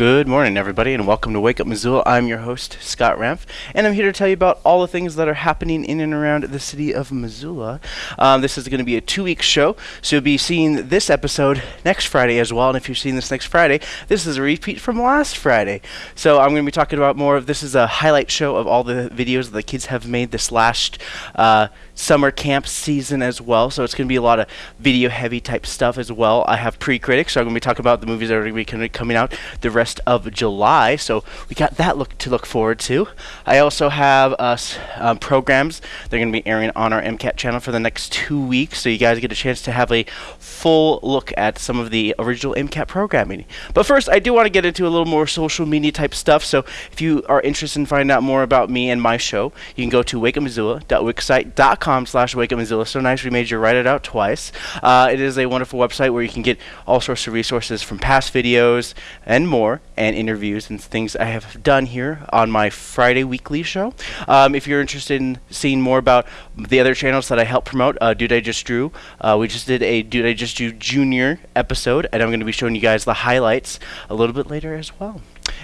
Good morning, everybody, and welcome to Wake Up Missoula. I'm your host, Scott Ramf, and I'm here to tell you about all the things that are happening in and around the city of Missoula. Um, this is going to be a two week show, so you'll be seeing this episode next Friday as well. And if you're seeing this next Friday, this is a repeat from last Friday. So I'm going to be talking about more of this is a highlight show of all the videos that the kids have made this last. Uh, summer camp season as well. So it's going to be a lot of video heavy type stuff as well. I have pre critics, so I'm going to be talking about the movies that are going to be coming out the rest of July. So we got that look to look forward to. I also have us um, programs they're going to be airing on our MCAT channel for the next two weeks. So you guys get a chance to have a full look at some of the original MCAT programming. But first, I do want to get into a little more social media type stuff. So if you are interested in finding out more about me and my show, you can go to wakeupmissoula.wixsite.com com slash wake up Missoula. So nice we made you write it out twice. Uh, it is a wonderful website where you can get all sorts of resources from past videos and more, and interviews and things I have done here on my Friday weekly show. Um, if you're interested in seeing more about the other channels that I help promote, uh, Dude I Just Drew, uh, we just did a Dude I Just Drew Junior episode, and I'm going to be showing you guys the highlights a little bit later as well.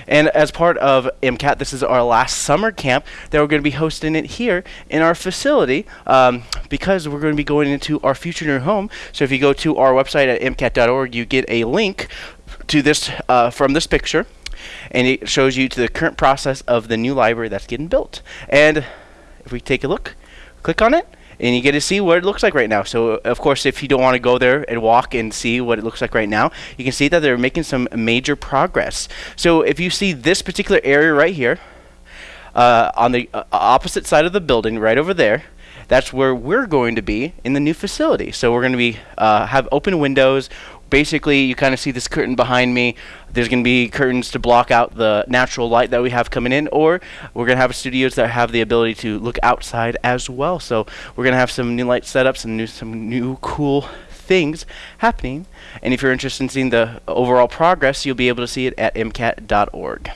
And as part of MCAT, this is our last summer camp that we're going to be hosting it here in our facility um, because we're going to be going into our future new home. So if you go to our website at MCAT.org, you get a link to this uh, from this picture and it shows you to the current process of the new library that's getting built. And if we take a look, click on it, and you get to see what it looks like right now. So, of course, if you don't want to go there and walk and see what it looks like right now, you can see that they're making some major progress. So, if you see this particular area right here, uh, on the uh, opposite side of the building, right over there, that's where we're going to be in the new facility. So we're going to be uh, have open windows basically you kind of see this curtain behind me. There's going to be curtains to block out the natural light that we have coming in or we're going to have studios that have the ability to look outside as well. So we're going to have some new light setups and new, some new cool things happening. And if you're interested in seeing the overall progress you'll be able to see it at mcat.org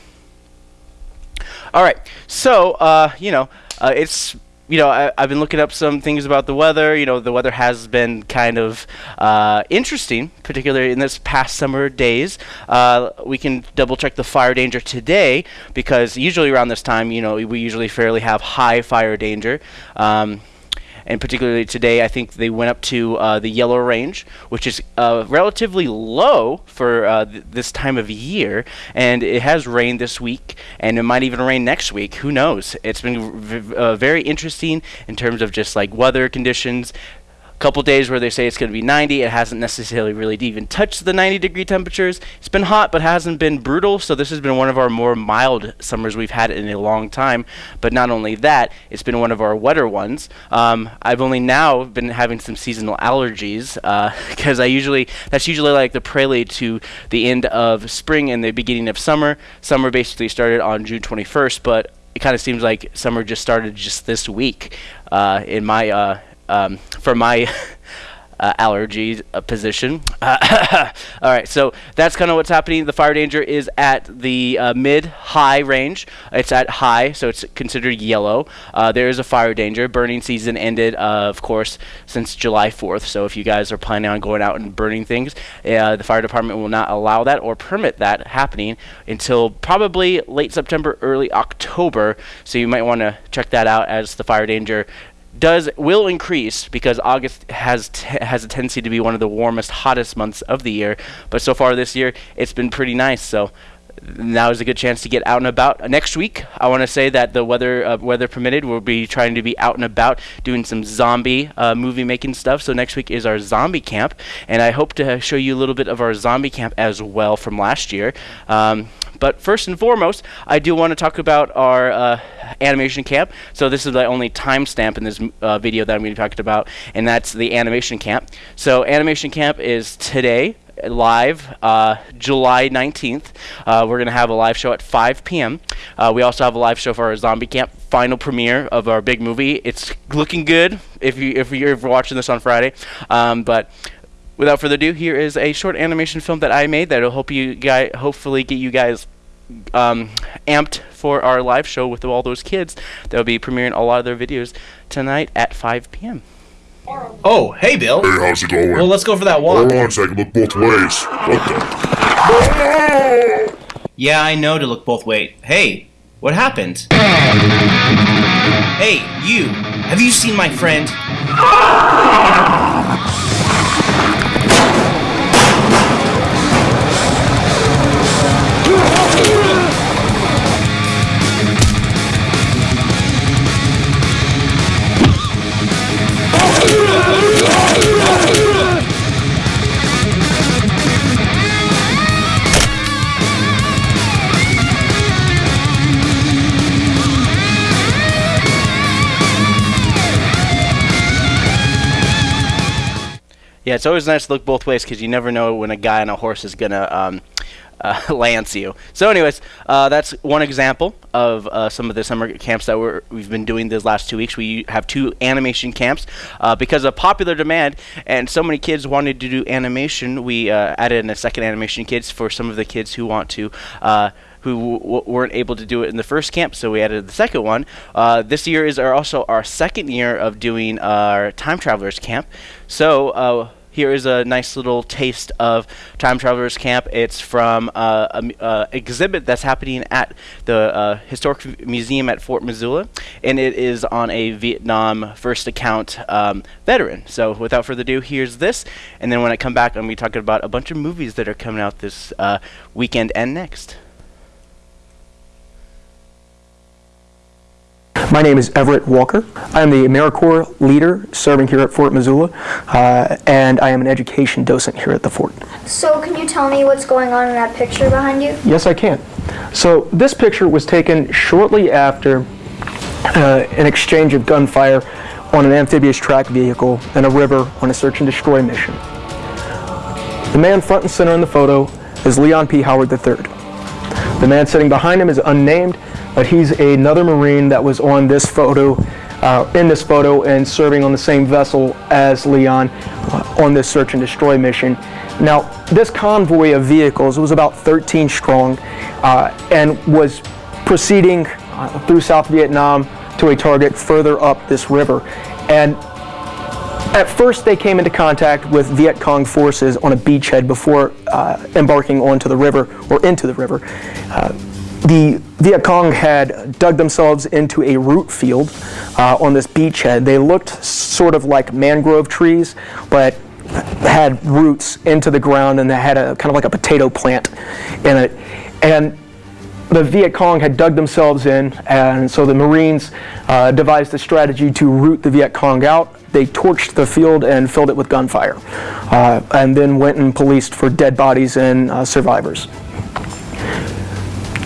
all right so uh, you know uh, it's you know, I, have been looking up some things about the weather. You know, the weather has been kind of uh, interesting, particularly in this past summer days. Uh, we can double check the fire danger today because usually around this time, you know, we usually fairly have high fire danger. Um, and particularly today, I think they went up to uh, the yellow range, which is uh, relatively low for uh, th this time of year. And it has rained this week, and it might even rain next week. Who knows? It's been uh, very interesting in terms of just like weather conditions, couple days where they say it's going to be 90. It hasn't necessarily really even touched the 90 degree temperatures. It's been hot, but hasn't been brutal. So this has been one of our more mild summers we've had in a long time. But not only that, it's been one of our wetter ones. Um, I've only now been having some seasonal allergies because uh, I usually that's usually like the prelude to the end of spring and the beginning of summer. Summer basically started on June 21st, but it kind of seems like summer just started just this week uh, in my uh, um, for my uh, allergy uh, position. all right, so that's kind of what's happening. The fire danger is at the uh, mid-high range. It's at high, so it's considered yellow. Uh, there is a fire danger. Burning season ended, uh, of course, since July 4th. So if you guys are planning on going out and burning things, uh, the fire department will not allow that or permit that happening until probably late September, early October. So you might want to check that out as the fire danger does will increase because August has has a tendency to be one of the warmest, hottest months of the year. But so far this year, it's been pretty nice. So now is a good chance to get out and about. Next week, I want to say that the weather uh, weather permitted, we'll be trying to be out and about doing some zombie uh, movie making stuff. So next week is our zombie camp, and I hope to show you a little bit of our zombie camp as well from last year. Um, but first and foremost, I do want to talk about our uh, animation camp. So this is the only timestamp in this uh, video that I'm going to be talking about, and that's the animation camp. So animation camp is today live uh, July 19th. Uh, we're going to have a live show at 5 p.m. Uh, we also have a live show for our Zombie Camp final premiere of our big movie. It's looking good if you if you're watching this on Friday. Um, but without further ado, here is a short animation film that I made that'll help you guys hopefully get you guys um, amped for our live show with all those kids. that will be premiering a lot of their videos tonight at 5 p.m. Oh, hey, Bill. Hey, how's it going? Well, let's go for that walk. Hold on a second, look both ways. What the? Yeah, I know to look both ways. Hey, what happened? Hey, you! Have you seen my friend? Yeah, it's always nice to look both ways because you never know when a guy on a horse is gonna um, uh, lance you. So, anyways, uh, that's one example of uh, some of the summer camps that we're, we've been doing these last two weeks. We have two animation camps uh, because of popular demand, and so many kids wanted to do animation. We uh, added in a second animation kids for some of the kids who want to uh, who weren't able to do it in the first camp, so we added the second one. Uh, this year is our also our second year of doing our time travelers camp. So uh, here is a nice little taste of time travelers camp. It's from uh, an uh, exhibit that's happening at the uh, historic museum at Fort Missoula, and it is on a Vietnam first account um, veteran. So without further ado, here's this, and then when I come back, I'm going to be talking about a bunch of movies that are coming out this uh, weekend and next. My name is Everett Walker. I am the AmeriCorps leader serving here at Fort Missoula, uh, and I am an education docent here at the fort. So, can you tell me what's going on in that picture behind you? Yes, I can. So, this picture was taken shortly after uh, an exchange of gunfire on an amphibious track vehicle in a river on a search and destroy mission. The man front and center in the photo is Leon P. Howard III. The man sitting behind him is unnamed, but he's another Marine that was on this photo, uh, in this photo, and serving on the same vessel as Leon uh, on this search and destroy mission. Now, this convoy of vehicles was about 13 strong uh, and was proceeding uh, through South Vietnam to a target further up this river. And at first, they came into contact with Viet Cong forces on a beachhead before uh, embarking onto the river or into the river. The Viet Cong had dug themselves into a root field uh, on this beachhead. They looked sort of like mangrove trees, but had roots into the ground and they had a kind of like a potato plant in it. And the Viet Cong had dug themselves in, and so the Marines uh, devised a strategy to root the Viet Cong out. They torched the field and filled it with gunfire, uh, and then went and policed for dead bodies and uh, survivors.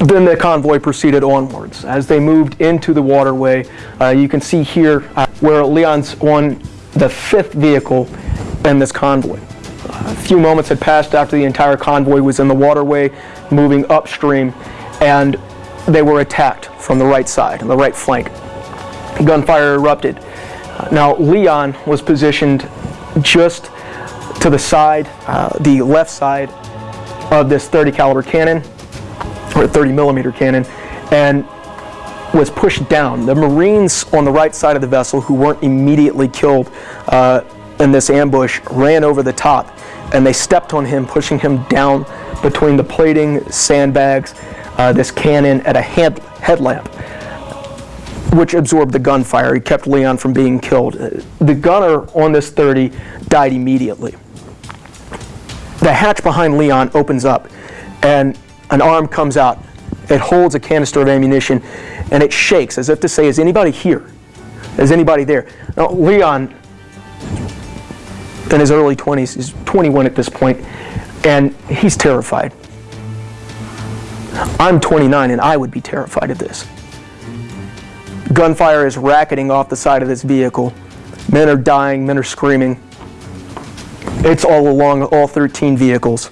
Then the convoy proceeded onwards. As they moved into the waterway, uh, you can see here uh, where Leon's on the fifth vehicle in this convoy. A few moments had passed after the entire convoy was in the waterway, moving upstream, and they were attacked from the right side, the right flank. Gunfire erupted. Now, Leon was positioned just to the side, uh, the left side of this 30 caliber cannon, or 30 millimeter cannon, and was pushed down. The Marines on the right side of the vessel, who weren't immediately killed uh, in this ambush, ran over the top and they stepped on him, pushing him down between the plating, sandbags, uh, this cannon, at a head, headlamp, which absorbed the gunfire. He kept Leon from being killed. The gunner on this 30 died immediately. The hatch behind Leon opens up, and an arm comes out. It holds a canister of ammunition, and it shakes as if to say, Is anybody here? Is anybody there? Now, Leon, in his early 20s, is 21 at this point, and he's terrified. I'm 29, and I would be terrified of this. Gunfire is racketing off the side of this vehicle. Men are dying, men are screaming. It's all along all 13 vehicles.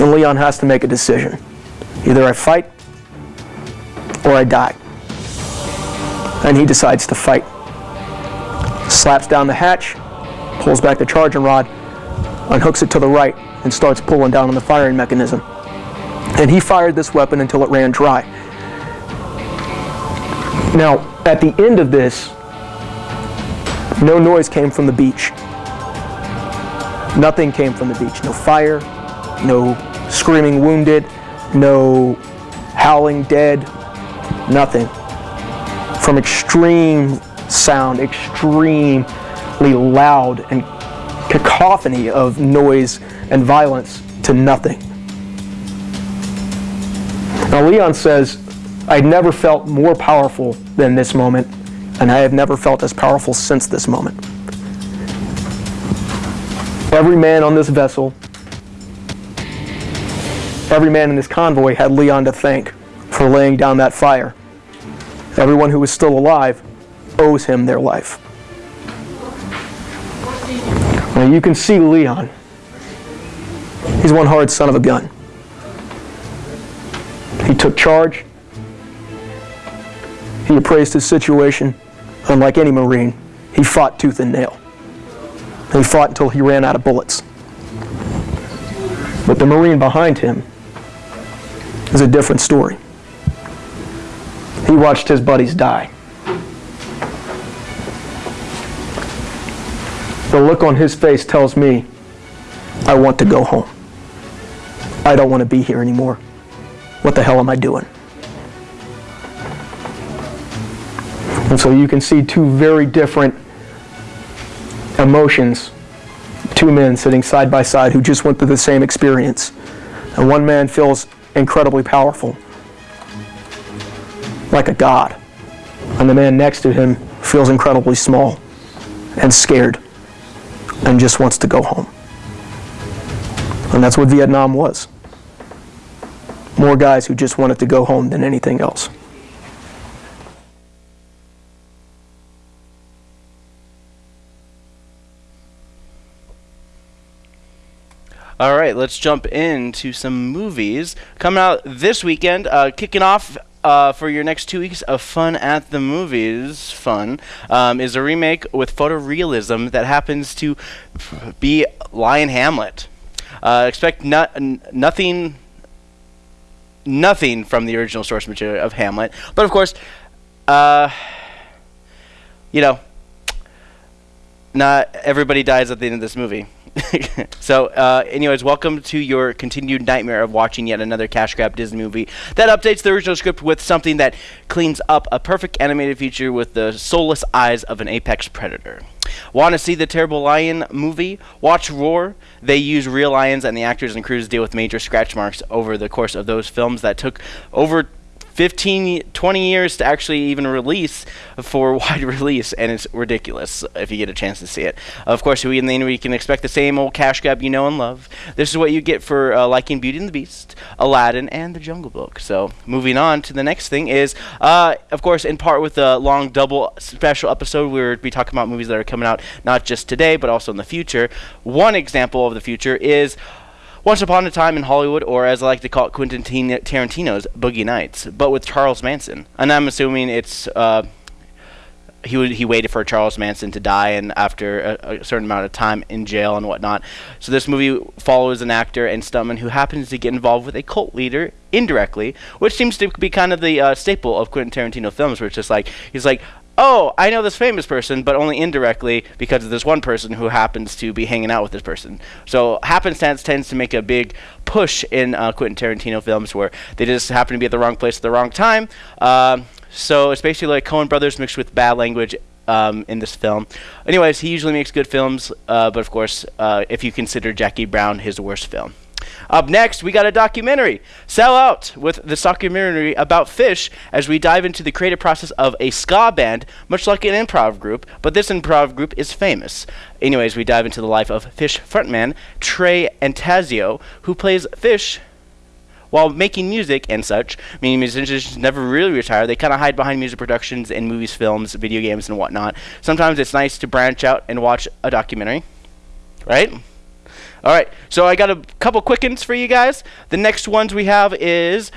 And Leon has to make a decision. Either I fight or I die. And he decides to fight. Slaps down the hatch, pulls back the charging rod, unhooks it to the right, and starts pulling down on the firing mechanism. And he fired this weapon until it ran dry. Now, at the end of this, no noise came from the beach. Nothing came from the beach. No fire, no screaming wounded, no howling dead, nothing. From extreme sound, extremely loud and cacophony of noise and violence to nothing. Now, Leon says, I never felt more powerful than this moment, and I have never felt as powerful since this moment. Every man on this vessel, every man in this convoy had Leon to thank for laying down that fire. Everyone who is still alive owes him their life. Now you can see Leon. He's one hard son of a gun. He took charge. He appraised his situation. Unlike any Marine, he fought tooth and nail. He fought until he ran out of bullets. But the Marine behind him is a different story. He watched his buddies die. The look on his face tells me I want to go home. I don't want to be here anymore. What the hell am I doing? And so you can see two very different emotions, two men sitting side by side who just went through the same experience. And one man feels incredibly powerful, like a god. And the man next to him feels incredibly small and scared and just wants to go home. And that's what Vietnam was. More guys who just wanted to go home than anything else. All right, let's jump into some movies coming out this weekend. Uh, kicking off uh, for your next two weeks of fun at the movies, fun um, is a remake with photorealism that happens to be Lion Hamlet. Uh, expect no- nothing, nothing from the original source material of Hamlet, but of course, uh, you know, not everybody dies at the end of this movie. so, uh, anyways, welcome to your continued nightmare of watching yet another cash grab Disney movie that updates the original script with something that cleans up a perfect animated feature with the soulless eyes of an apex predator. Want to see the Terrible Lion movie? Watch Roar. They use real lions, and the actors and crews deal with major scratch marks over the course of those films that took over 15, 20 years to actually even release for wide release, and it's ridiculous if you get a chance to see it. Of course, we, then we can expect the same old cash grab you know and love. This is what you get for uh, liking Beauty and the Beast, Aladdin, and The Jungle Book. So, moving on to the next thing is, uh, of course, in part with the long double special episode, we'll be talking about movies that are coming out not just today, but also in the future. One example of the future is once Upon a Time in Hollywood, or as I like to call it, Quentin Tarantino's Boogie Nights, but with Charles Manson. And I'm assuming it's uh, he he waited for Charles Manson to die, and after a, a, certain amount of time in jail and whatnot. So this movie follows an actor and stuntman who happens to get involved with a cult leader indirectly, which seems to be kind of the uh, staple of Quentin Tarantino films, where it's just like he's like, oh, I know this famous person, but only indirectly because of this one person who happens to be hanging out with this person. So happenstance tends to make a big push in uh, Quentin Tarantino films where they just happen to be at the wrong place at the wrong time. Uh, so it's basically like Coen Brothers mixed with bad language um, in this film. Anyways, he usually makes good films, uh, but of course, uh, if you consider Jackie Brown his worst film. Up next, we got a documentary, Sell Out, with this documentary about Phish as we dive into the creative process of a ska band, much like an improv group, but this improv group is famous. Anyways, we dive into the life of Phish frontman Trey Anastasio, who plays Phish while making music and such, meaning musicians never really retire. They kind of hide behind music productions and movies, films, video games, and whatnot. Sometimes it's nice to branch out and watch a documentary, right? All right, so I got a couple quickens for you guys. The next ones we have is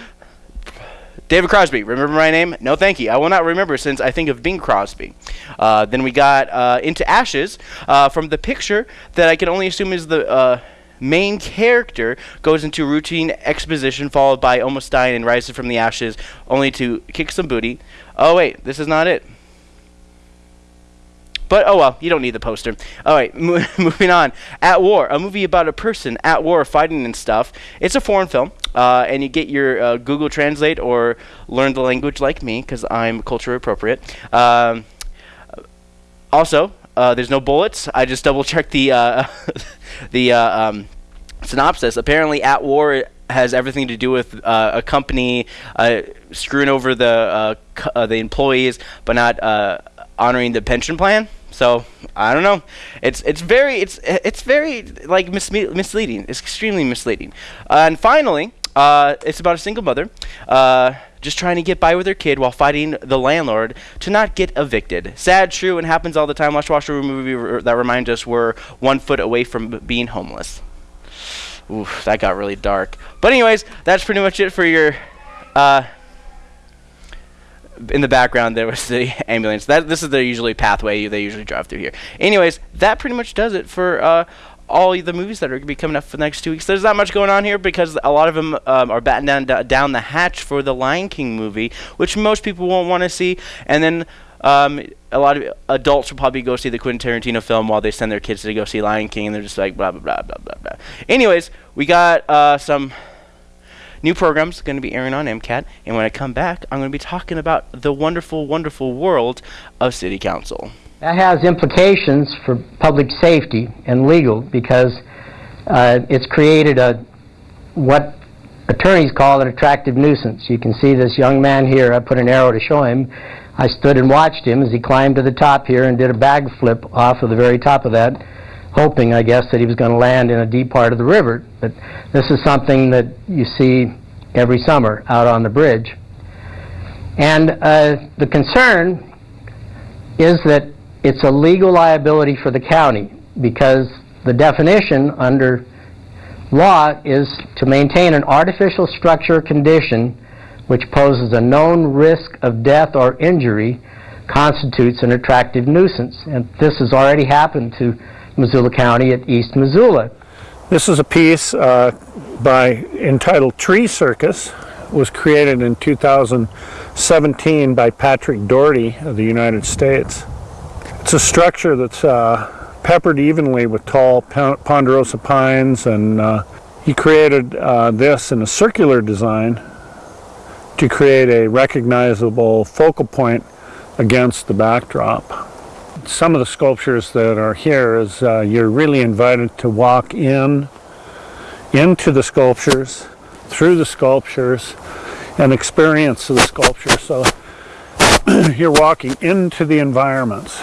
David Crosby. Remember my name? No, thank you. I will not remember since I think of Bing Crosby. Uh, then we got uh, Into Ashes uh, from the picture that I can only assume is the uh, main character goes into routine exposition followed by almost dying and rises from the ashes only to kick some booty. Oh, wait, this is not it. But oh well, you don't need the poster. All right, moving on. At War, a movie about a person at war fighting and stuff. It's a foreign film, uh, and you get your uh, Google Translate or learn the language like me because I'm culture appropriate. Um, also, uh, there's no bullets. I just double checked the uh, the uh, um, synopsis. Apparently, at war has everything to do with uh, a company screwing over the the employees, but not honoring the pension plan. So I don't know. It's it's very it's it's very like misleading. It's extremely misleading. and finally, uh, it's about a single mother. Uh, just trying to get by with her kid while fighting the landlord to not get evicted. Sad, true, and happens all the time. Let's watch a movie r- that reminds us we're one foot away from b- being homeless. Oof, that got really dark. But anyways, that's pretty much it for your. In the background, there was the ambulance. That this is the usually pathway they usually drive through here. Anyways, that pretty much does it for uh, all the movies that are going to be coming up for the next two weeks. There's not much going on here because a lot of them um, are batting down down the hatch for the Lion King movie, which most people won't want to see, and then. Um, a lot of adults will probably go see the Quentin Tarantino film while they send their kids to go see Lion King, and they're just like blah blah blah blah blah blah. Anyways, we got uh, some new programs going to be airing on MCAT, and when I come back, I'm going to be talking about the wonderful, wonderful world of City Council. That has implications for public safety and legal because uh, it's created a what attorneys call an attractive nuisance. You can see this young man here. I put an arrow to show him. I stood and watched him as he climbed to the top here and did a bag flip off of the very top of that, hoping, I guess, that he was going to land in a deep part of the river. But this is something that you see every summer out on the bridge. And uh, the concern is that it's a legal liability for the county because the definition under law is to maintain an artificial structure or condition which poses a known risk of death or injury constitutes an attractive nuisance. And this has already happened to Missoula County at East Missoula. This is a piece uh, by entitled Tree Circus. It was created in 2017 by Patrick Dougherty of the United States. It's a structure that's uh, peppered evenly with tall ponderosa pines, and uh, he created uh, this in a circular design to create a recognizable focal point against the backdrop. Some of the sculptures that are here is uh, you're really invited to walk in into the sculptures, through the sculptures, and experience the sculpture. So you're walking into the environments.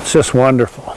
It's just wonderful.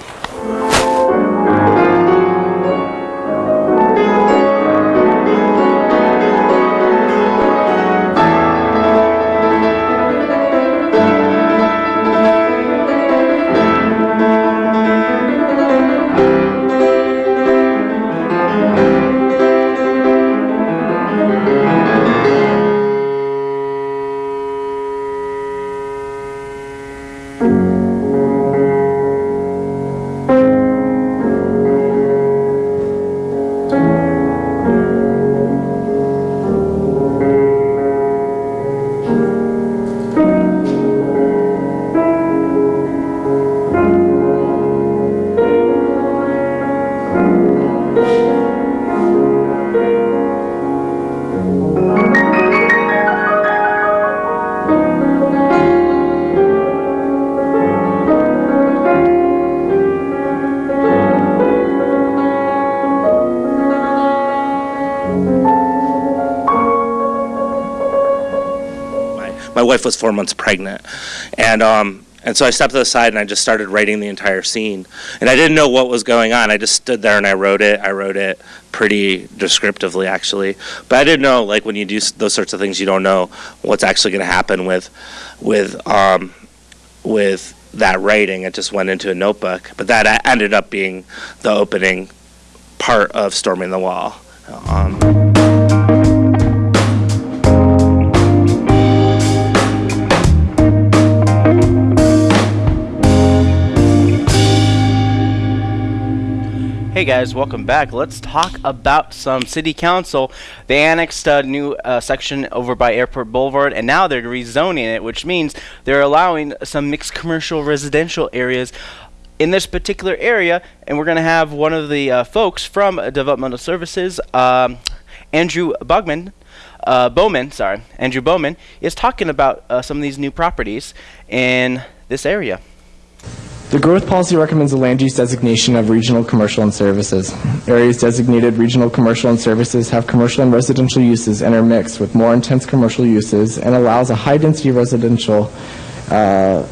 Wife was four months pregnant, and um, and so I stepped to the side and I just started writing the entire scene, and I didn't know what was going on. I just stood there and I wrote it. I wrote it pretty descriptively, actually, but I didn't know like when you do those sorts of things, you don't know what's actually going to happen with with um, with that writing. It just went into a notebook, but that ended up being the opening part of storming the wall. Um, Hey guys, welcome back. Let's talk about some city council. They annexed a new uh, section over by Airport Boulevard, and now they're rezoning it, which means they're allowing some mixed commercial residential areas in this particular area. And we're going to have one of the uh, folks from Developmental Services. Um, Andrew Bogman, uh, Bowman, sorry, Andrew Bowman is talking about uh, some of these new properties in this area. The growth policy recommends a land use designation of regional commercial and services. Areas designated regional commercial and services have commercial and residential uses intermixed with more intense commercial uses and allows a high density residential uh,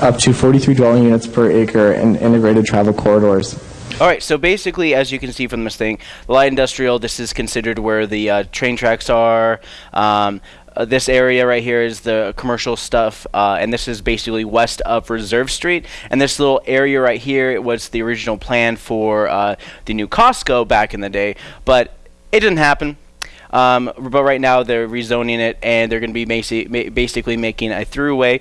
up to 43 dwelling units per acre and integrated travel corridors. All right, so basically, as you can see from this thing, light industrial, this is considered where the uh, train tracks are. Um, uh, this area right here is the commercial stuff, uh, and this is basically west of Reserve Street. And this little area right here was the original plan for uh, the new Costco back in the day, but it didn't happen. Um, but right now they're rezoning it, and they're going to be basi- basically making a throughway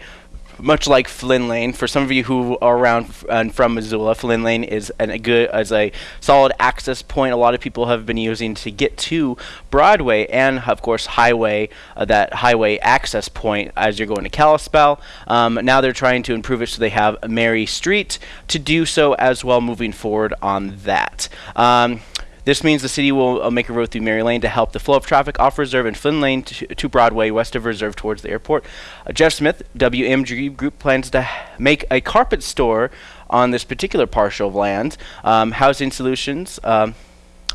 much like Flynn Lane. For some of you who are around and from Missoula, Flynn Lane is an, a good as a solid access point. A lot of people have been using to get to Broadway and of course Highway, uh, that highway access point as you're going to Kalispell. Um, now they're trying to improve it so they have Mary Street to do so as well moving forward on that. Um, this means the city will uh, make a road through Mary Lane to help the flow of traffic off Reserve and Flynn Lane to, to Broadway, west of Reserve towards the airport. Uh, Jeff Smith, WMG Group, plans to make a carpet store on this particular parcel of land. Um, housing Solutions. Um,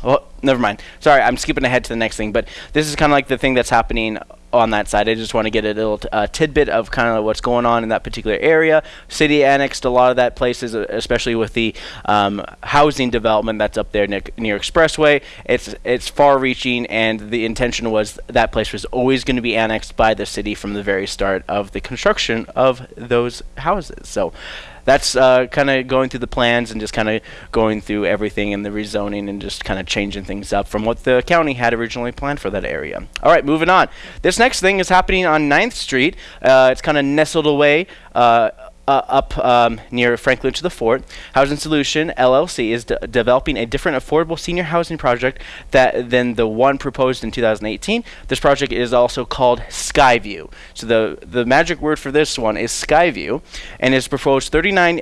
well, never mind. Sorry, I'm skipping ahead to the next thing, but this is kind of like the thing that's happening on that side. I just want to get a little uh, tidbit of kind of what's going on in that particular area. City annexed a lot of that places, especially with the um, housing development that's up there near, near Expressway. It's it's far-reaching, and the intention was that place was always going to be annexed by the city from the very start of the construction of those houses. So that's uh, kind of going through the plans and just kind of going through everything in the rezoning and just kind of changing things up from what the county had originally planned for that area. All right, moving on. This next thing is happening on 9th Street. Uh, it's kind of nestled away. Uh, uh, up um, near Franklin to the Fort, Housing Solution LLC is de- developing a different affordable senior housing project that than the one proposed in 2018. This project is also called Skyview. So the the magic word for this one is Skyview, and is proposed 39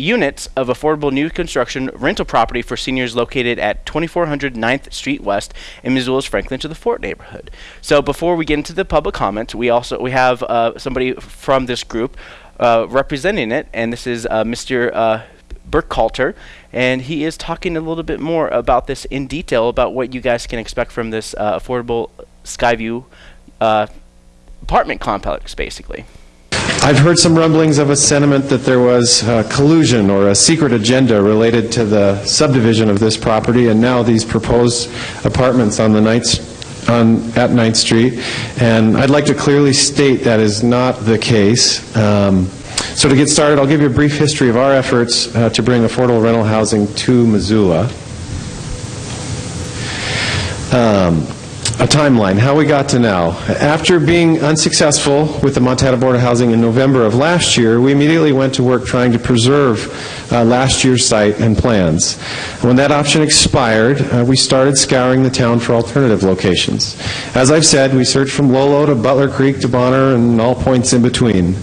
units of affordable new construction rental property for seniors located at 2400 9th Street West in Missoula's Franklin to the Fort neighborhood. So before we get into the public comment, we also we have uh, somebody from this group uh, representing it, and this is uh, Mr. Uh, Burkhalter, and he is talking a little bit more about this in detail about what you guys can expect from this uh, affordable Skyview uh, apartment complex, basically. I've heard some rumblings of a sentiment that there was uh, collusion or a secret agenda related to the subdivision of this property, and now these proposed apartments on the Ninth on, at 9th Street, and I'd like to clearly state that is not the case. Um, so to get started, I'll give you a brief history of our efforts uh, to bring affordable rental housing to Missoula. Um, a timeline, how we got to now. After being unsuccessful with the Montana Board of Housing in November of last year, we immediately went to work trying to preserve uh, last year's site and plans. When that option expired, uh, we started scouring the town for alternative locations. As I've said, we searched from Lolo to Butler Creek to Bonner and all points in between.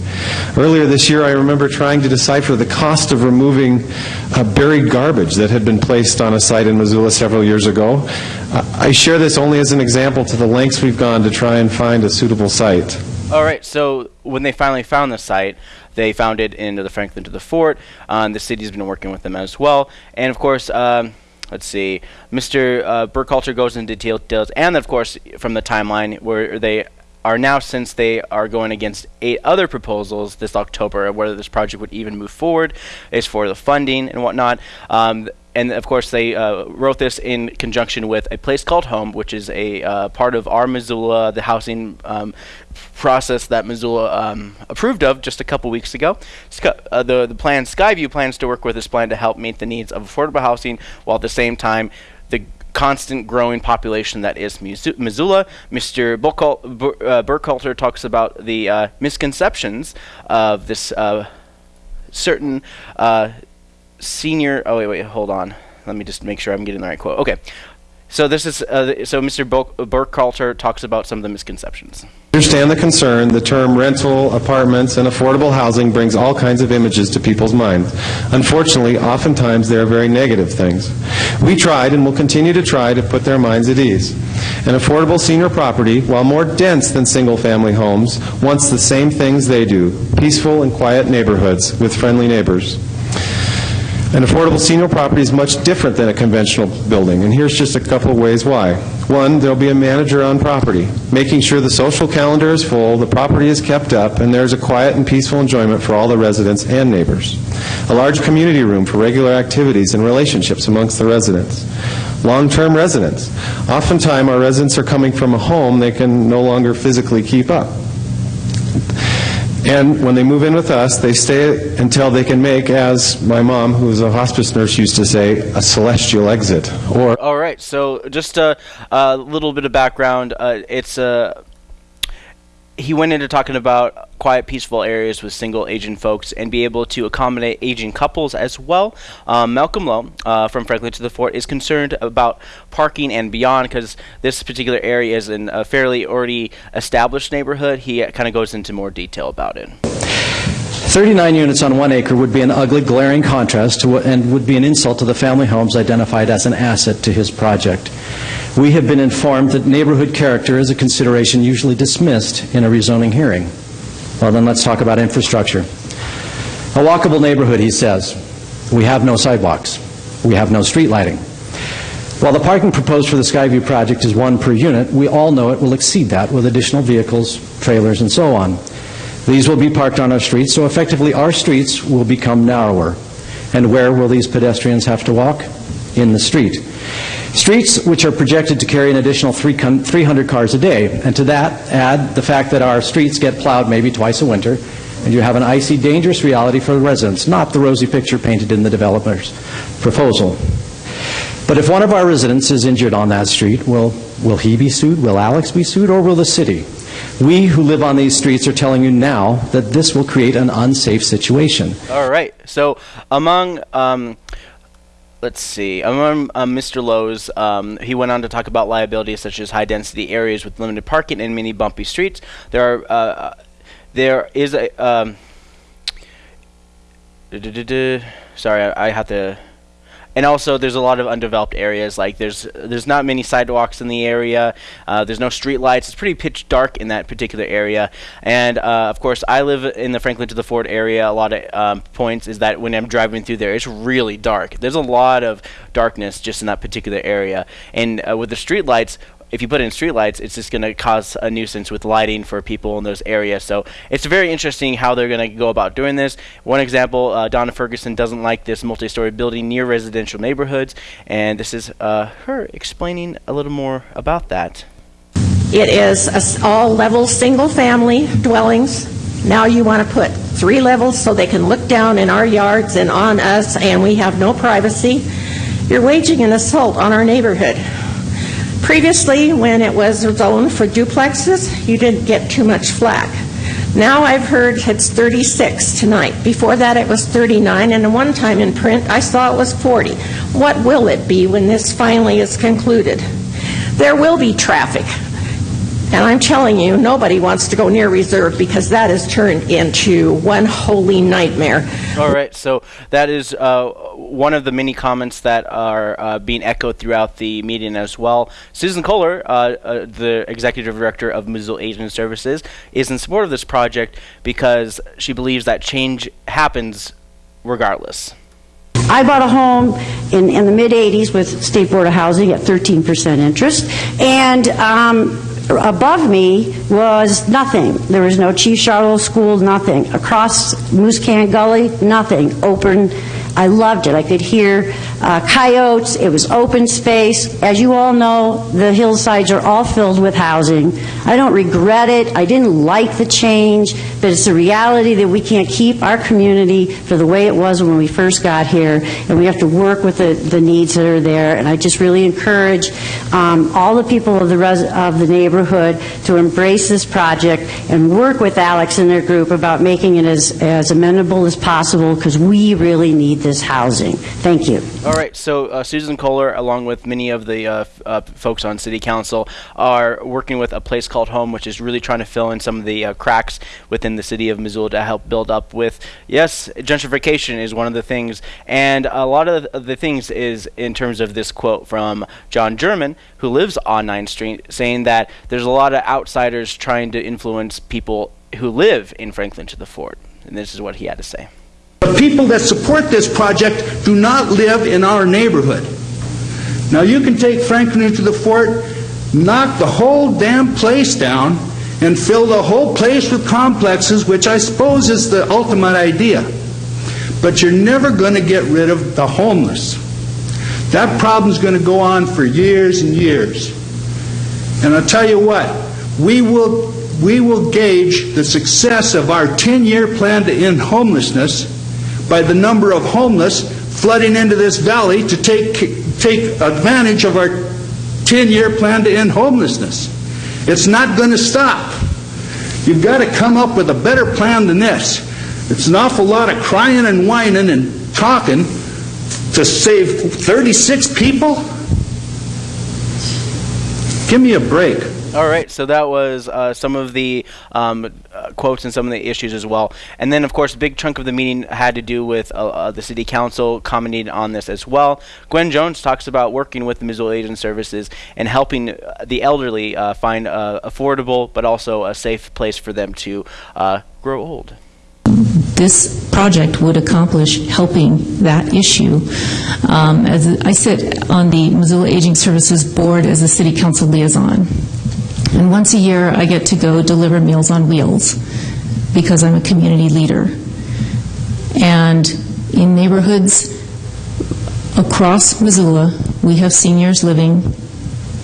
Earlier this year, I remember trying to decipher the cost of removing uh, buried garbage that had been placed on a site in Missoula several years ago. I share this only as an example to the lengths we've gone to try and find a suitable site. All right, so when they finally found the site, they founded it in the Franklin to the Fort. Um, the city's been working with them as well. And of course, um, let's see, Mr. Uh, Burkhalter goes into details, and of course, from the timeline where they are now, since they are going against eight other proposals this October, whether this project would even move forward, is for the funding and whatnot. Um, and of course they uh, wrote this in conjunction with a place called Home, which is a uh, part of our Missoula, the housing um, process that Missoula um, approved of just a couple weeks ago. Uh, the the plan Skyview plans to work with this plan to help meet the needs of affordable housing, while at the same time the constant growing population that is Missoula. Mr. Uh, Burkhalter talks about the uh, misconceptions of this uh, certain uh, senior. Oh wait, wait, hold on. Let me just make sure I'm getting the right quote. Okay. So this is uh, so Mr. Bo- Burkhalter talks about some of the misconceptions. Understand the concern. The term rental, apartments, and affordable housing brings all kinds of images to people's minds. Unfortunately, oftentimes they are very negative things. We tried and will continue to try to put their minds at ease. An affordable senior property, while more dense than single-family homes, wants the same things they do, peaceful and quiet neighborhoods with friendly neighbors. An affordable senior property is much different than a conventional building, and here's just a couple of ways why. One, there'll be a manager on property, making sure the social calendar is full, the property is kept up, and there's a quiet and peaceful enjoyment for all the residents and neighbors. A large community room for regular activities and relationships amongst the residents. Long-term residents. Oftentimes, our residents are coming from a home they can no longer physically keep up. And when they move in with us, they stay until they can make, as my mom, who was a hospice nurse, used to say, a celestial exit. Or All right, so just a, a little bit of background. Uh, it's a. he went into talking about quiet, peaceful areas with single Asian folks and be able to accommodate Asian couples as well. Um, Malcolm Lowe uh, from Franklin to the Fort is concerned about parking and beyond because this particular area is in a fairly already established neighborhood. He kind of goes into more detail about it. 39 units on one acre would be an ugly, glaring contrast and would be an insult to the family homes identified as an asset to his project. We have been informed that neighborhood character is a consideration usually dismissed in a rezoning hearing. Well, then let's talk about infrastructure. A walkable neighborhood, he says. We have no sidewalks. We have no street lighting. While the parking proposed for the Skyview project is one per unit, we all know it will exceed that with additional vehicles, trailers, and so on. These will be parked on our streets, so effectively our streets will become narrower. And where will these pedestrians have to walk? In the street. Streets which are projected to carry an additional 300 cars a day. And to that, add the fact that our streets get plowed maybe twice a winter, and you have an icy, dangerous reality for the residents, not the rosy picture painted in the developer's proposal. But if one of our residents is injured on that street, will, will he be sued? Will Alex be sued? Or will the city? We who live on these streets are telling you now that this will create an unsafe situation. All right. So among um, let's see, among um, Mr. Lowe's, um, he went on to talk about liabilities such as high density areas with limited parking and many bumpy streets. There are uh, there is a um, sorry, I, I have to. And also, there's a lot of undeveloped areas. Like there's there's not many sidewalks in the area. Uh, there's no street lights. It's pretty pitch dark in that particular area. And uh, of course, I live in the Franklin to the Fort area. A lot of um, points is that when I'm driving through there, it's really dark. There's a lot of darkness just in that particular area. And uh, with the street lights, if you put in streetlights, it's just going to cause a nuisance with lighting for people in those areas. So it's very interesting how they're going to go about doing this. One example, uh, Donna Ferguson doesn't like this multi-story building near residential neighborhoods, and this is uh, her explaining a little more about that. It is all level, single-family dwellings. Now you want to put three levels so they can look down in our yards and on us, and we have no privacy. You're waging an assault on our neighborhood. Previously, when it was zoned for duplexes, you didn't get too much flack. Now I've heard it's 36 tonight. Before that, it was 39, and one time in print, I saw it was 40. What will it be when this finally is concluded? There will be traffic. And I'm telling you, nobody wants to go near Reserve because that has turned into one holy nightmare. All right, so that is uh, one of the many comments that are uh, being echoed throughout the meeting as well. Susan Kohler, uh, uh, the executive director of Missoula Aging Services, is in support of this project because she believes that change happens regardless. I bought a home in, in the mid-'80s with State Board of Housing at 13% interest, and um, above me was nothing. There was no Chief Charlo School, nothing. Across Moose Can Gully, nothing. Open. I loved it. I could hear uh, coyotes. It was open space. As you all know, the hillsides are all filled with housing. I don't regret it. I didn't like the change, but it's a reality that we can't keep our community for the way it was when we first got here, and we have to work with the, the needs that are there. And I just really encourage um, all the people of the of the neighborhood to embrace this project and work with Alex and their group about making it as, as amenable as possible because we really need this housing. Thank you. All right, so uh, Susan Kohler, along with many of the uh, uh, folks on City Council, are working with a place called Home, which is really trying to fill in some of the uh, cracks within the city of Missoula to help build up with. Yes, gentrification is one of the things, and a lot of the, the things is in terms of this quote from John German, who lives on 9th Street, saying that there's a lot of outsiders trying to influence people who live in Franklin to the Fort. And this is what he had to say. The people that support this project do not live in our neighborhood. Now you can take Franklin to the fort, knock the whole damn place down, and fill the whole place with complexes, which I suppose is the ultimate idea. But you're never going to get rid of the homeless. That problem's going to go on for years and years. And I'll tell you what, we will, we will gauge the success of our 10-year plan to end homelessness by the number of homeless flooding into this valley to take, take advantage of our 10-year plan to end homelessness. It's not going to stop. You've got to come up with a better plan than this. It's an awful lot of crying and whining and talking to save 36 people? Give me a break. All right, so that was uh, some of the um, uh, quotes and some of the issues as well. And then, of course, a big chunk of the meeting had to do with uh, uh, the city council commenting on this as well. Gwen Jones talks about working with the Missoula Aging Services and helping the elderly uh, find uh, affordable but also a safe place for them to grow old. this project would accomplish helping that issue. Um, as I sit on the Missoula Aging Services Board as a city council liaison, and once a year I get to go deliver Meals on Wheels because I'm a community leader. And in neighborhoods across Missoula, we have seniors living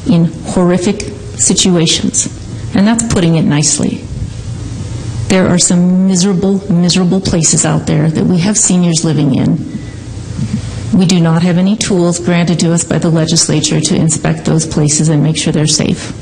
in horrific situations, and that's putting it nicely. There are some miserable, miserable places out there that we have seniors living in. We do not have any tools granted to us by the legislature to inspect those places and make sure they're safe.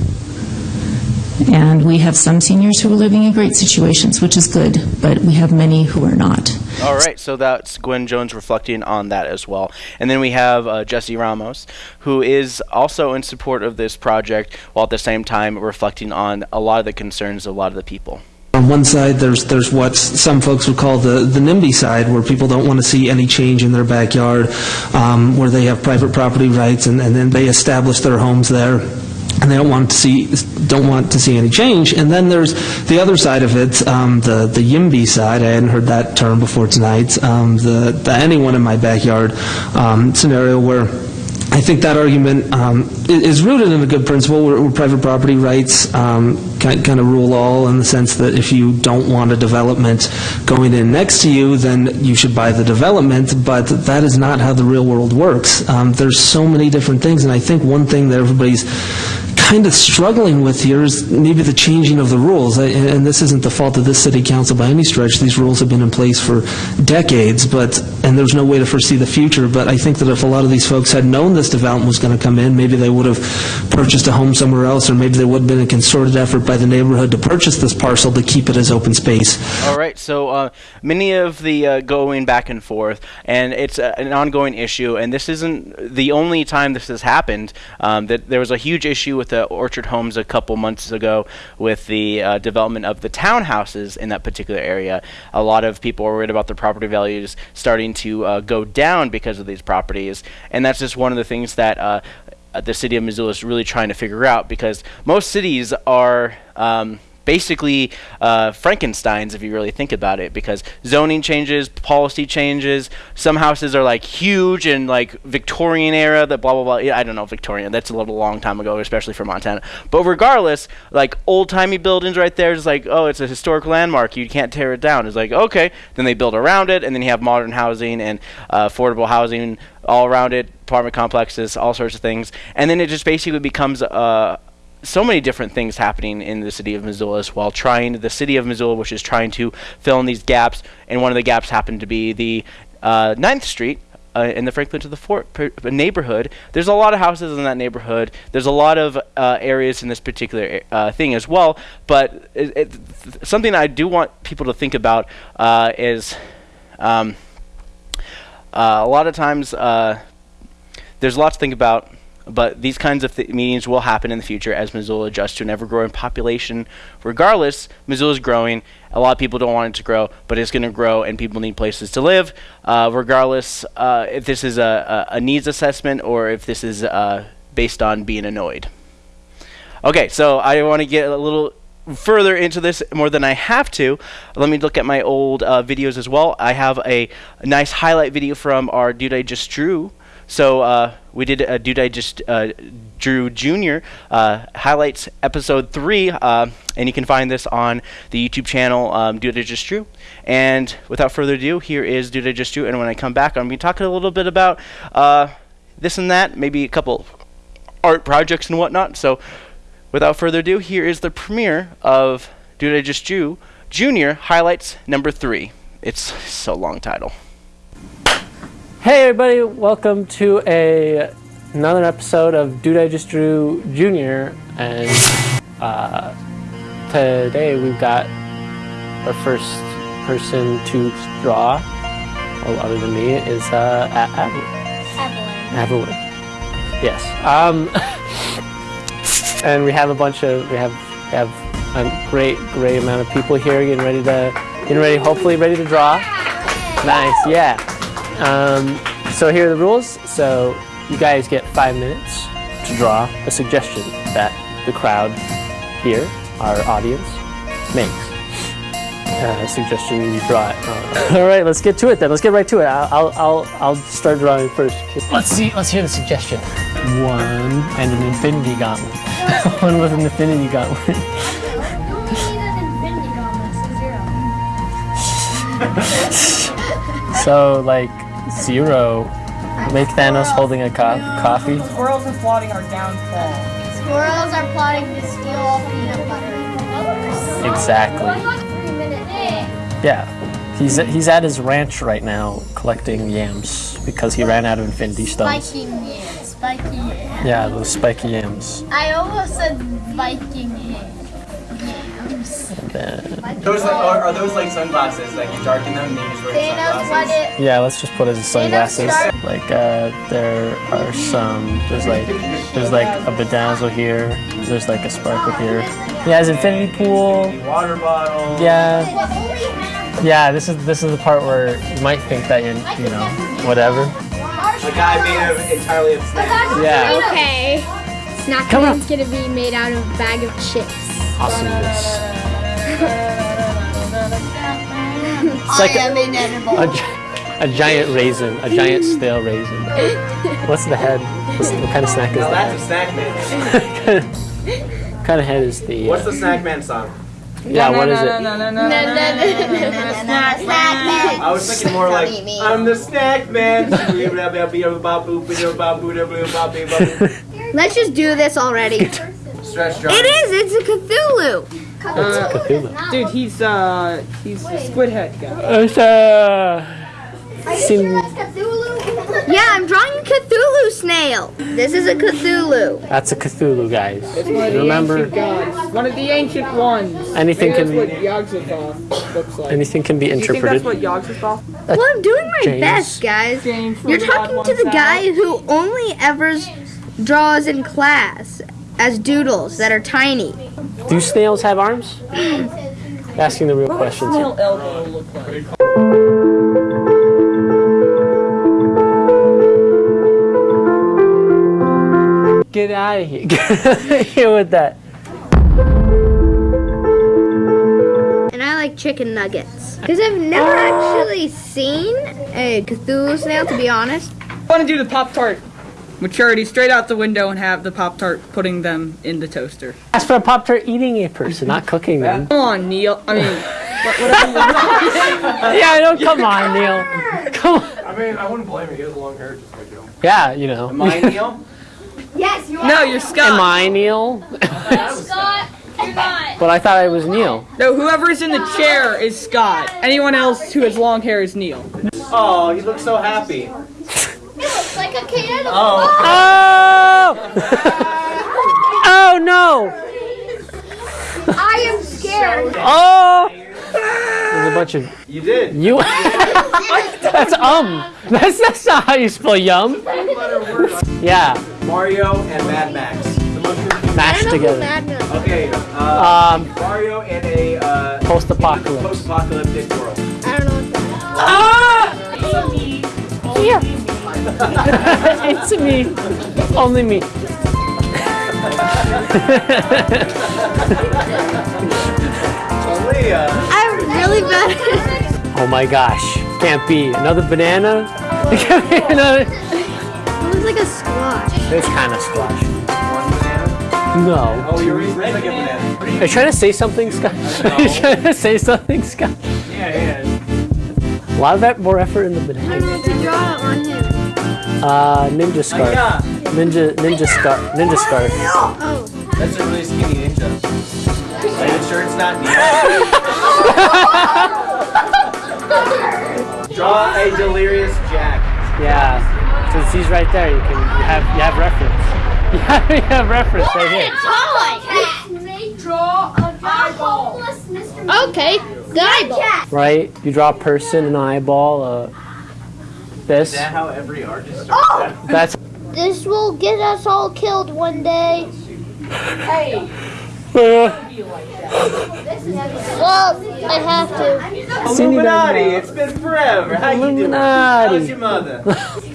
And we have some seniors who are living in great situations, which is good, but we have many who are not. All right, so that's Gwen Jones reflecting on that as well. And then we have uh, Jesse Ramos, who is also in support of this project, while at the same time reflecting on a lot of the concerns of a lot of the people. On one side, there's there's what some folks would call the the NIMBY side, where people don't want to see any change in their backyard, um, where they have private property rights, and, and then they establish their homes there and they don't want to see don't want to see any change. And then there's the other side of it, um, the the YIMBY side. I hadn't heard that term before tonight. Um, the the anyone in my backyard um, scenario where. I think that argument um, is rooted in a good principle where, where private property rights um, kind, kind of rule all in the sense that if you don't want a development going in next to you, then you should buy the development, but that is not how the real world works. Um, there's so many different things, and I think one thing that everybody's kind of struggling with here is maybe the changing of the rules. And this isn't the fault of this city council by any stretch. These rules have been in place for decades, but, and there's no way to foresee the future. But I think that if a lot of these folks had known this development was going to come in, maybe they would have purchased a home somewhere else, or maybe there would have been a concerted effort by the neighborhood to purchase this parcel to keep it as open space. All right, so uh, many of the uh, going back and forth, and it's uh, an ongoing issue. And this isn't the only time this has happened. Um, that there was a huge issue with Orchard Homes a couple months ago with the uh, development of the townhouses in that particular area. A lot of people were worried about their property values starting to uh, go down because of these properties, and that's just one of the things that. Uh, the city of Missoula is really trying to figure out because most cities are um, basically uh, Frankenstein's if you really think about it because zoning changes, policy changes. Some houses are like huge and like Victorian era, that blah blah blah. Yeah, I don't know Victorian. That's a little long time ago, especially for Montana. But regardless, like old timey buildings right there is like oh, it's a historic landmark. You can't tear it down. It's like okay. Then they build around it, and then you have modern housing and uh, affordable housing all around it, apartment complexes, all sorts of things, and then it just basically becomes uh, so many different things happening in the city of Missoula as well. Trying the city of Missoula, which is trying to fill in these gaps, and one of the gaps happened to be the uh, 9th Street. Uh, in the Franklin to the Fort neighborhood, there's a lot of houses in that neighborhood. There's a lot of uh, areas in this particular uh, thing as well. But it, it, th- something I do want people to think about uh, is um, uh, a lot of times uh, there's lots to think about. But these kinds of th- meetings will happen in the future as Missoula adjusts to an ever-growing population. Regardless, Missoula is growing. A lot of people don't want it to grow, but it's going to grow, and people need places to live. Uh, regardless, uh, if this is a, a, needs assessment or if this is uh, based on being annoyed. Okay, so I want to get a little further into this more than I have to. Let me look at my old uh, videos as well. I have a, a nice highlight video from our Dude I Just Drew. So uh, we did a Dude I Just uh, Drew Junior uh, highlights episode three, uh, and you can find this on the YouTube channel um, Dude I Just Drew. And without further ado, here is Dude I Just Drew. And when I come back, I'm going to be talking a little bit about uh, this and that, maybe a couple art projects and whatnot. So without further ado, here is the premiere of Dude I Just Drew Junior highlights number three. It's so long title. Hey everybody, welcome to a another episode of Dude I Just Drew Junior, and uh, today we've got our first person to draw, well, other than me, is uh, A- Evelyn. Evelyn. Yes. Um, and we have a bunch of we have we have a great great amount of people here getting ready to getting ready, hopefully ready to draw. Nice. Yeah. Um, so here are the rules. So you guys get five minutes to draw a suggestion that the crowd here, our audience, makes. Uh, a suggestion you draw it. Uh, all right, let's get to it then. Let's get right to it. I'll, I'll, I'll, I'll start drawing first. Let's see. Let's hear the suggestion. One and an infinity gauntlet. One with an infinity gauntlet. so like zero. Make Thanos holding a co- coffee. Squirrels are plotting our downfall. Squirrels are plotting to steal all peanut butter. Exactly. Yeah. He's he's at his ranch right now collecting yams because he ran out of infinity stones. Spiky yams. Spiky yams. Yeah, those spiky yams. I almost said Viking yams. And then, Those like, are, are those like sunglasses? Like you darken them and you just wear sunglasses? yeah, let's just put it as sunglasses. Like uh, there are some. There's like there's like a bedazzle here. There's like a sparkle here. He has infinity pool. Water bottle. Yeah. Yeah, this is this is the part where you might think that you you know whatever. A guy made of entirely of snacks. Yeah. Okay. Snack Come on. Gonna be made out of a bag of chips. Awesomeness. It's like I am a, inedible. a, a giant raisin, a giant stale raisin. What's the head? What's, what kind of snack is Now that? that's a snack man. what kind of head is the? What's uh, the snack man song? Yeah, what is it? I was thinking more like I'm the snack man. Let's just do this already. Stretch It is. It's a Cthulhu. It's Cthulhu. Dude, he's uh, he's a squid head guy. It's uh, seem- Yeah, I'm drawing a Cthulhu snail. This is a Cthulhu. that's a Cthulhu, guys. It's one of the Remember, ancient gods. One of the ancient ones. Anything Maybe can- that's what looks like. anything can be Do you think interpreted. that's what Yogg-Sothoth? Well, I'm doing my James. best, guys. James You're talking Odd to the guy Out. who only ever draws in class as doodles that are tiny. Do snails have arms? Asking the real questions. here. Snail elbow look like. Get out of here. Get out of here with that. And I like chicken nuggets. Because I've never actually seen a Cthulhu snail, to be honest. I want to do the Pop Tart. Maturity straight out the window and have the Pop Tart putting them in the toaster. Ask for a Pop Tart eating a person, not cooking them. Come on, Neil. I mean, what, whatever. yeah, I know. Come on, Neil. Come on. I mean, I wouldn't blame him. He has long hair, just like you. Yeah, you know. Am I Neil? Yes, you are. No, you're Scott. Am I Neil? Scott, you're not. But I thought I was Neil. No, whoever's in the chair is Scott. Anyone else who has long hair is Neil. Oh, he looks so happy. Looks like a kid. Oh. Oh! oh no! I am scared. Oh! There's a bunch of. You did. You. that's um. That's that's not how you spell yum. Yeah. Mario and Mad Max. Mashed together. Okay. Uh, Um, Mario and a uh, Post-apocalypse. post-apocalyptic world. I don't know what that Ah! Here. It's me. Only me. Leah. I'm really bad. Oh my gosh. Can't be. Another banana? It can't be another. It looks like a squash. It's kind of squash. No. Oh, you're reading like a banana. Are you trying to say something, Scott? Are you trying to say something, Scott? Yeah, yeah. A lot of that more effort in the banana. I meant to draw on him. Uh, ninja scarf. Ninja, ninja scarf. Ninja scarf. Oh. That's a really skinny ninja. Are you sure it's not Neo? Draw a delirious Jack. Yeah. Since he's right there, you can you have you have reference. You have, you have reference right here. Draw a eyeball. Okay, the eyeball. Right? You draw a person, an eyeball, uh, this. Is that how every artist Oh! That's. This will get us all killed one day. Hey. Uh, Well, I have to. Illuminati, it's been forever. How you doing? Illuminati. How's your mother?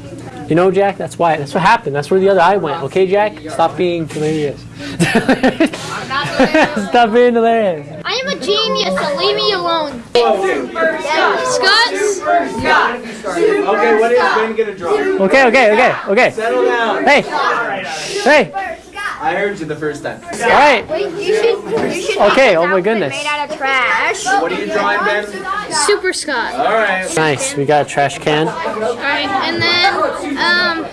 you know, Jack, that's why. That's what happened. That's where the other eye went. Okay, Jack? Stop being hilarious. Stop being hilarious. I am a genius, so leave me alone. Scott? Okay, what is Ben gonna draw? Okay, okay, okay, okay. Settle down. Hey. Hey. I heard you the first time. All right. Wait, you should, you should Okay, oh my goodness. Made out of trash. What are you drawing, Ben? Super Scott. All right. Nice. We got a trash can. Alright, and then, um,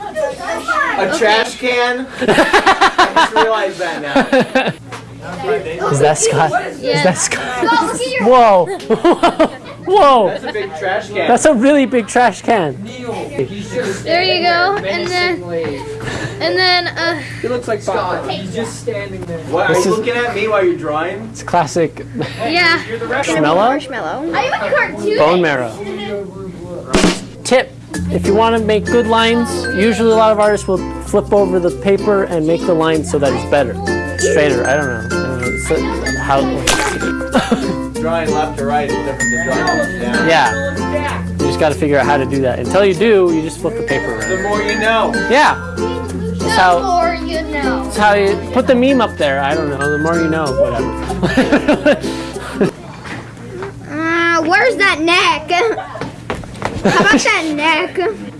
A trash can? I just realized that now. Is that Scott? Yeah. Is that Scott? Scott, look at your- Whoa. Whoa. That's a big trash can. That's a really big trash can. there you go, and then, and then, uh, He looks like Scott. He's just standing there. What, are This you is- looking at me while you're drawing? It's classic yeah. Marshmallow? Marshmallow. I am a cartoon. bone marrow. Tip. If you want to make good lines, usually a lot of artists will flip over the paper and make the line so that it's better. Straighter. I don't know. I don't know. So, how, Drawing left to right is different than drawing up and down. yeah. You just got to figure out how to do that. Until you do, you just flip the paper around. The more you know. Yeah. The That's how, more you know. that's how you put the meme up there. I don't know. The more you know, whatever. Uh, where's that neck? How about that neck?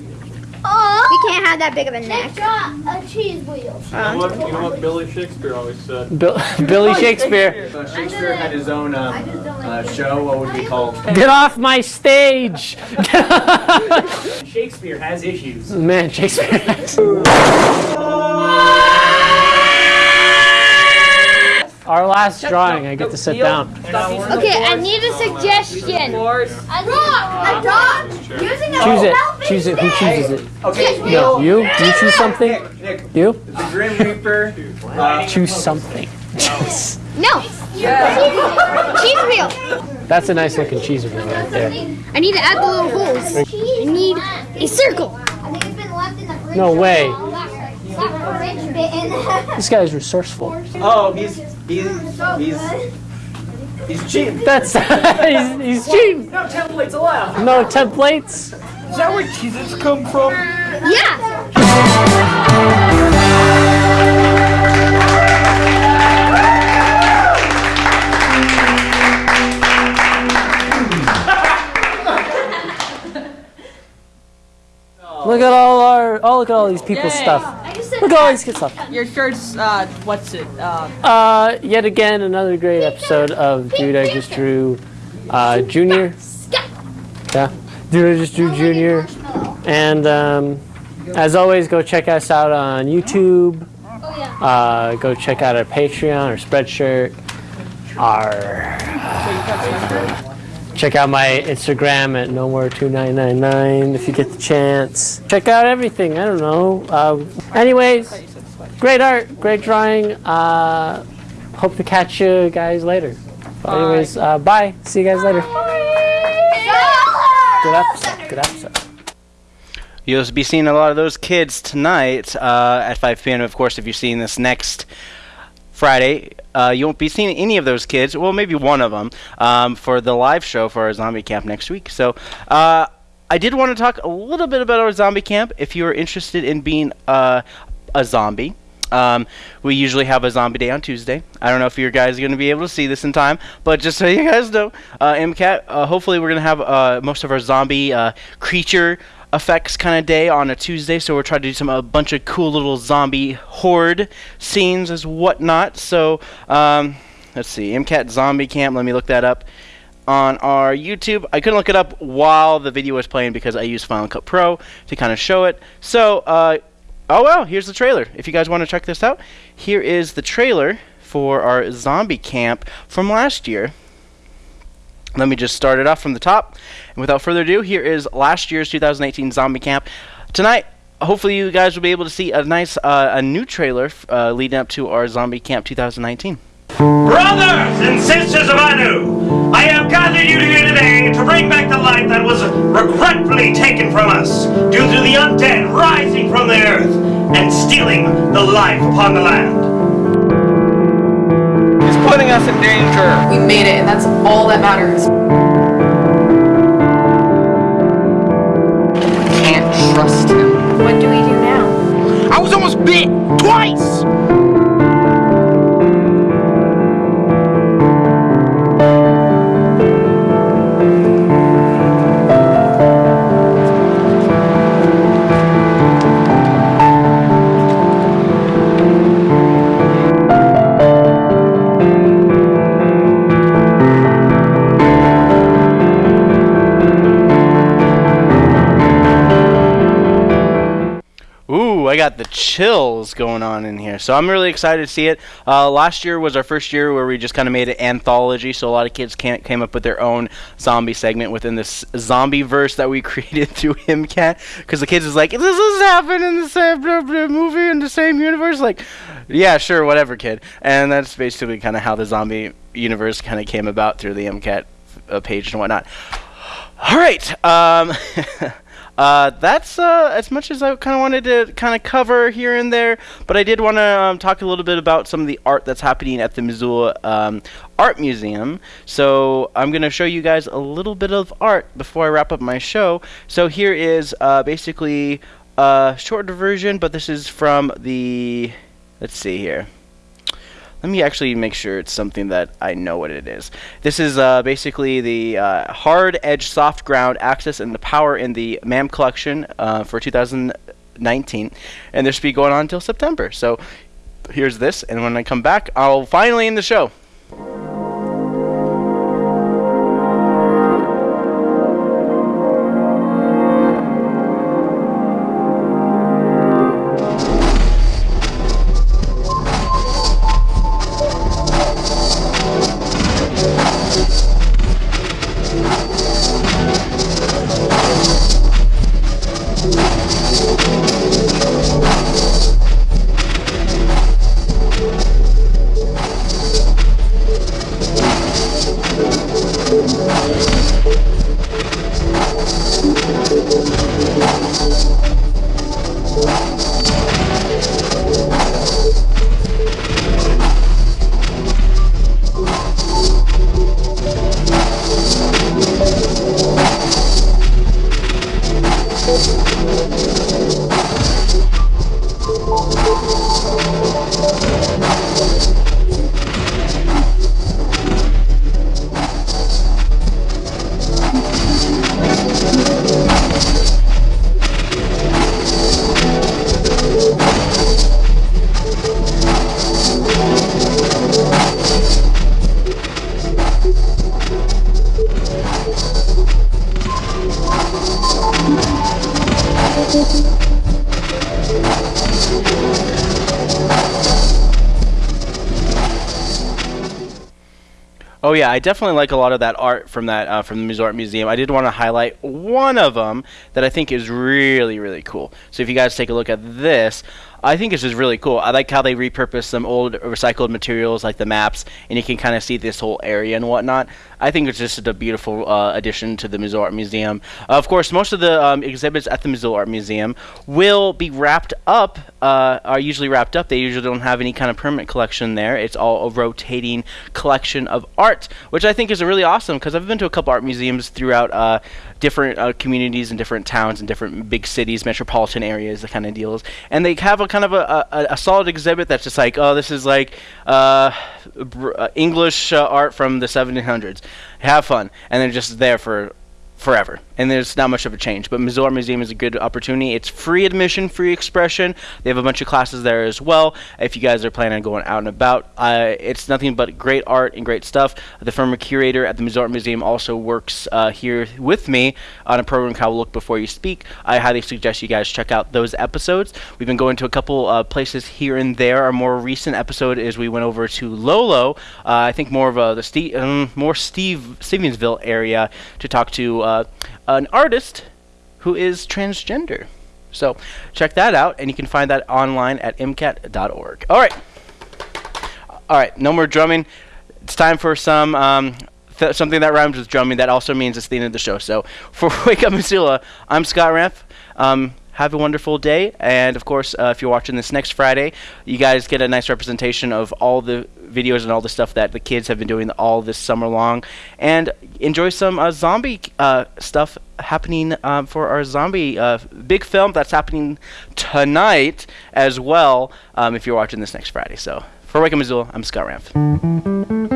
Oh, we can't have that big of a neck. a cheese wheel. You know what, you know what Billy Shakespeare always said? Bill, Billy Shakespeare. So Shakespeare had his own um, uh, show. What would be called? Get off my stage! Shakespeare has issues. Man, Shakespeare. Our last drawing, I get to sit down. Okay, I need a suggestion. A dog. A dog using a Choose it. Choose it. Who chooses it? Okay, No, you. You choose something. Nick, Nick, You. the Grim Reaper. Uh, Choose something. No. Cheese wheel. That's a nice looking cheese wheel right there. I need to add the little holes. I need a circle. No way. This guy's resourceful. oh, he's he's he's he's cheap. That's he's, he's cheap. No templates allowed. No templates. Is that where cheeses come from? Yeah. Look at all our. Oh, look at all these people's Yay. stuff. Look at all these good stuff. Your shirt's, uh, what's it? Uh, Uh, yet again, another great episode of Dude I Just Drew uh, Junior. Yeah, Dude I Just Drew Junior. And um, as always, go check us out on YouTube. Uh, go check out our Patreon, our Spreadshirt, our. Check out my Instagram at nomore2999 if you get the chance. Check out everything. I don't know. Uh, anyways, great art, great drawing. Uh, hope to catch you guys later. But anyways, uh, bye. See you guys later. Good episode. Good episode. You'll be seeing a lot of those kids tonight uh, at 5 p.m. Of course, if you're seeing this next Friday, uh, you won't be seeing any of those kids. Well, maybe one of them um, for the live show for our zombie camp next week. So. Uh, I did want to talk a little bit about our zombie camp. If you are interested in being uh, a zombie, um, we usually have a zombie day on Tuesday. I don't know if you guys are going to be able to see this in time, but just so you guys know, uh, MCAT, uh, hopefully we're going to have uh, most of our zombie uh, creature effects kind of day on a Tuesday. So we're trying to do some a bunch of cool little zombie horde scenes as whatnot. So um, let's see, MCAT Zombie Camp. Let me look that up on our YouTube. I couldn't look it up while the video was playing because I used Final Cut Pro to kind of show it. So, uh, oh well, here's the trailer. If you guys want to check this out, here is the trailer for our zombie camp from last year. Let me just start it off from the top. And without further ado, here is last year's 2018 zombie camp. Tonight, hopefully you guys will be able to see a nice, uh, a new trailer uh, leading up to our zombie camp 2019. Brothers and sisters of Anu, I have gathered you here today to bring back the life that was regretfully taken from us due to the undead rising from the earth and stealing the life upon the land. He's putting us in danger. We made it, and that's all that matters. Trust him. What do we do now? I was almost bit twice. Got the chills going on in here. So I'm really excited to see it. Uh, last year was our first year where we just kind of made an anthology, so a lot of kids came up with their own zombie segment within this zombie verse that we created through MCAT. Because the kids is like, does this happen in the same blah, blah, movie in the same universe? Like, yeah, sure, whatever, kid. And that's basically kind of how the zombie universe kind of came about through the MCAT uh, page and whatnot. All right. Um, uh, that's uh, as much as I kind of wanted to kind of cover here and there. But I did want to um, talk a little bit about some of the art that's happening at the Missoula um, Art Museum. So I'm going to show you guys a little bit of art before I wrap up my show. So here is uh, basically a shorter version, but this is from the. Let's see here. Let me actually make sure it's something that I know what it is. This is uh, basically the uh, hard edge soft ground axis and the power in the MAM collection uh, for 2019. And this should be going on until September. So here's this, and when I come back, I'll finally end the show. I definitely like a lot of that art from that uh, from the Art Museum. I did want to highlight one of them that I think is really really cool. So if you guys take a look at this, I think it's just really cool. I like how they repurpose some old recycled materials like the maps, and you can kind of see this whole area and whatnot. I think it's just a beautiful uh, addition to the Missoula Art Museum. of course, most of the um, exhibits at the Missoula Art Museum will be wrapped up, uh, are usually wrapped up. They usually don't have any kind of permanent collection there. It's all a rotating collection of art, which I think is really awesome because I've been to a couple art museums throughout uh, different uh, communities and different towns and different big cities, metropolitan areas, the kind of deals. And they have a kind of a, a, a solid exhibit that's just like, oh, this is like uh, uh, English uh, art from the 1700s. Have fun, and they're just there for forever. And there's not much of a change. But Missoula Museum is a good opportunity. It's free admission, free expression. They have a bunch of classes there as well. If you guys are planning on going out and about, uh, it's nothing but great art and great stuff. The former curator at the Missoula Museum also works uh, here with me on a program called Look Before You Speak. I highly suggest you guys check out those episodes. We've been going to a couple uh, places here and there. Our more recent episode is we went over to Lolo. Uh, I think more of the Steve, um, more Steve Stevensville area to talk to uh, an artist who is transgender. So check that out, and you can find that online at mcat.org. All right. All right, no more drumming. It's time for some um, th- something that rhymes with drumming. That also means it's the end of the show. So for Wake Up Missoula, I'm Scott Ramp. Um, have a wonderful day, and of course, uh, if you're watching this next Friday, you guys get a nice representation of all the videos and all the stuff that the kids have been doing all this summer long, and enjoy some uh, zombie uh, stuff happening um, for our zombie uh, big film that's happening tonight as well. Um, if you're watching this next Friday, so for Wake Missoula, I'm Scott Ramp.